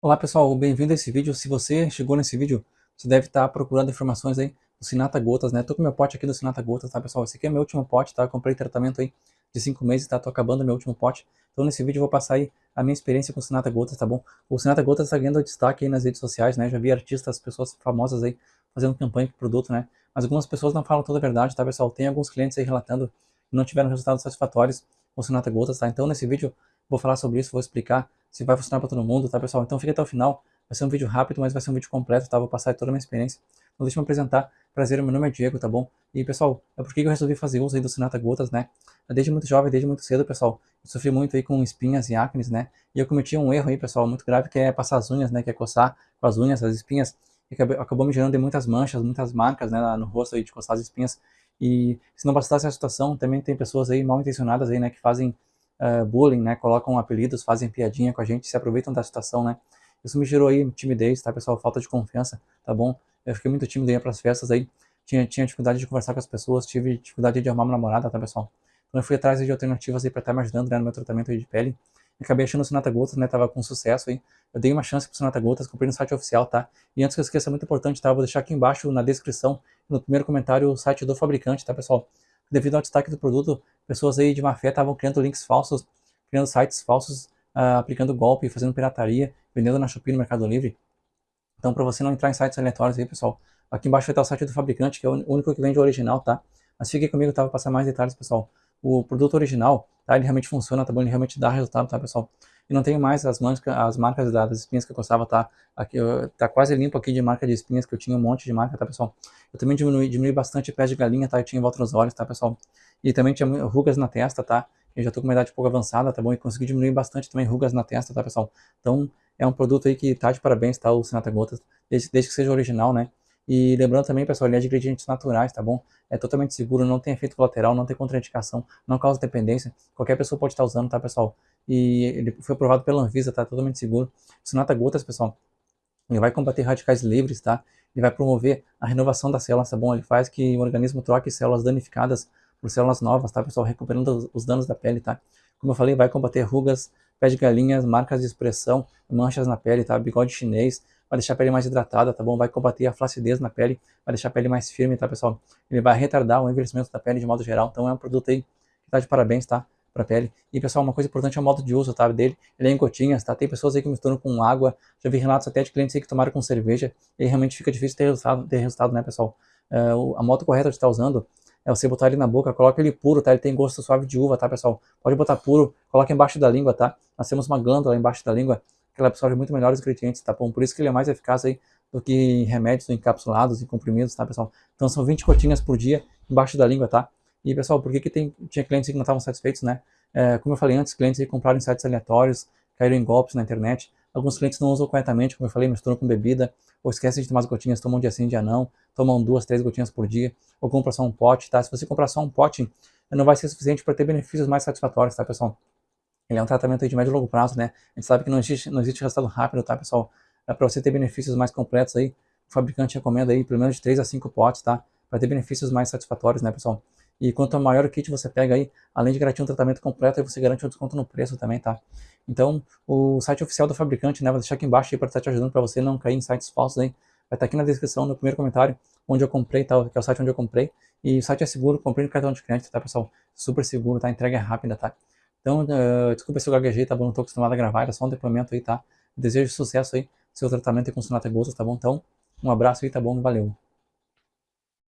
Olá pessoal, bem-vindo a esse vídeo. Se você chegou nesse vídeo, você deve estar procurando informações aí do Sinata Gotas, né? Tô com meu pote aqui do Sinata Gotas, tá pessoal? Esse aqui é meu último pote, tá? Eu comprei tratamento aí de 5 meses, tá? Tô acabando meu último pote. Então nesse vídeo eu vou passar aí a minha experiência com o Sinata Gotas, tá bom? O Sinata Gotas tá ganhando destaque aí nas redes sociais, né? Já vi artistas, pessoas famosas aí fazendo campanha pro produto, né? Mas algumas pessoas não falam toda a verdade, tá pessoal? Tem alguns clientes aí relatando que não tiveram resultados satisfatórios com o Sinata Gotas, tá? Então nesse vídeo vou falar sobre isso, vou explicar se vai funcionar para todo mundo, tá pessoal? Então fica até o final Vai ser um vídeo rápido, mas vai ser um vídeo completo, tá? Vou passar toda a minha experiência. Então deixa eu me apresentar. Prazer, meu nome é Diego, tá bom? E pessoal, é porque eu resolvi fazer uso aí do Sinata Gotas, né? Desde muito jovem, desde muito cedo, pessoal, eu sofri muito aí com espinhas e acnes, né? E eu cometi um erro aí, pessoal, muito grave, que é passar as unhas, né? Que é coçar com as unhas, as espinhas. E acabou, acabou me gerando muitas manchas, muitas marcas, né? No rosto aí de coçar as espinhas. E se não bastasse a situação, também tem pessoas aí mal intencionadas aí, né? Que fazem uh, bullying, né? Colocam apelidos, fazem piadinha com a gente, se aproveitam da situação, né? Isso me gerou aí timidez, tá, pessoal? Falta de confiança, tá bom? Eu fiquei muito tímido aí para as festas aí. Tinha, tinha dificuldade de conversar com as pessoas, tive dificuldade de arrumar uma namorada, tá, pessoal? Então eu fui atrás de alternativas aí para estar tá me ajudando né, no meu tratamento de pele. Acabei achando o Sonata Gotas, né? Tava com sucesso aí. Eu dei uma chance pro Sonata Gotas, comprei no site oficial, tá? E antes que eu esqueça, muito importante, tá? Eu vou deixar aqui embaixo na descrição, no primeiro comentário, o site do fabricante, tá, pessoal? Devido ao destaque do produto, pessoas aí de má fé estavam criando links falsos, criando sites falsos, uh, aplicando golpe, fazendo pirataria vendendo na Shopee no Mercado Livre. Então, para você não entrar em sites aleatórios aí, pessoal, aqui embaixo vai estar o site do fabricante, que é o único que vende o original, tá? Mas fique comigo, tá? Vou passar mais detalhes, pessoal. O produto original, tá? Ele realmente funciona, tá bom? Ele realmente dá resultado, tá, pessoal? E não tenho mais as, marcas, as marcas das espinhas que eu gostava, tá? Aqui, tá quase limpo aqui de marca de espinhas, que eu tinha um monte de marca, tá, pessoal? Eu também diminui, diminui bastante pés de galinha, tá? Eu tinha em volta nos olhos, tá, pessoal? E também tinha rugas na testa, tá? Eu já tô com uma idade pouco avançada, tá bom? E consegui diminuir bastante também rugas na testa, tá, pessoal? Então, é um produto aí que tá de parabéns, tá? O Sinatra Gotas, desde, desde que seja original, né? E lembrando também, pessoal, ele é de ingredientes naturais, tá bom? É totalmente seguro, não tem efeito colateral, não tem contraindicação, não causa dependência. Qualquer pessoa pode estar usando, tá, pessoal? E ele foi aprovado pela Anvisa, tá? Totalmente seguro. O Sinatra Gotas, pessoal, ele vai combater radicais livres, tá? Ele vai promover a renovação das células, tá bom? Ele faz que o organismo troque células danificadas por células novas, tá, pessoal? Recuperando os danos da pele, tá? Como eu falei, vai combater rugas, pé de galinhas, marcas de expressão, manchas na pele, tá? Bigode chinês, vai deixar a pele mais hidratada, tá bom? Vai combater a flacidez na pele, vai deixar a pele mais firme, tá, pessoal? Ele vai retardar o envelhecimento da pele de modo geral, então é um produto aí que tá de parabéns, tá? Pra pele. E, pessoal, uma coisa importante é o modo de uso, tá? Dele, ele é em gotinhas, tá? Tem pessoas aí que misturam com água, já vi relatos até de clientes aí que tomaram com cerveja, e realmente fica difícil ter resultado, ter resultado né, pessoal? É, a moto correta de estar usando é você botar ele na boca, coloca ele puro, tá? Ele tem gosto suave de uva, tá, pessoal? Pode botar puro, coloca embaixo da língua, tá? Nós temos uma glândula embaixo da língua que ela absorve muito melhor os nutrientes, tá bom? Por isso que ele é mais eficaz aí do que remédios encapsulados e comprimidos, tá, pessoal? Então são 20 gotinhas por dia embaixo da língua, tá? E, pessoal, por que, que tem, tinha clientes que não estavam satisfeitos, né? É, como eu falei antes, clientes aí compraram em sites aleatórios, caíram em golpes na internet. Alguns clientes não usam corretamente, como eu falei, misturam com bebida, ou esquecem de tomar as gotinhas, tomam dia sim, dia não, tomam duas, três gotinhas por dia, ou compram só um pote, tá? Se você comprar só um pote, não vai ser suficiente para ter benefícios mais satisfatórios, tá, pessoal? Ele é um tratamento de médio e longo prazo, né? A gente sabe que não existe, não existe resultado rápido, tá, pessoal? É para você ter benefícios mais completos aí, o fabricante recomenda aí pelo menos de 3 a 5 potes, tá? Para ter benefícios mais satisfatórios, né, pessoal? E quanto maior o kit você pega aí, além de garantir um tratamento completo, aí você garante um desconto no preço também, tá? Então, o site oficial do fabricante, né, vou deixar aqui embaixo para estar te ajudando para você não cair em sites falsos aí. Vai estar aqui na descrição, no primeiro comentário, onde eu comprei, tá? Que é o site onde eu comprei. E o site é seguro, comprei no cartão de crédito, tá, pessoal? Super seguro, tá? Entrega é rápida, tá? Então, uh, desculpa se eu gaguejei, tá bom? Não tô acostumado a gravar, era só um depoimento aí, tá? Desejo sucesso aí, seu tratamento com Sonata Gostas, tá bom? Então, um abraço aí, tá bom? Valeu!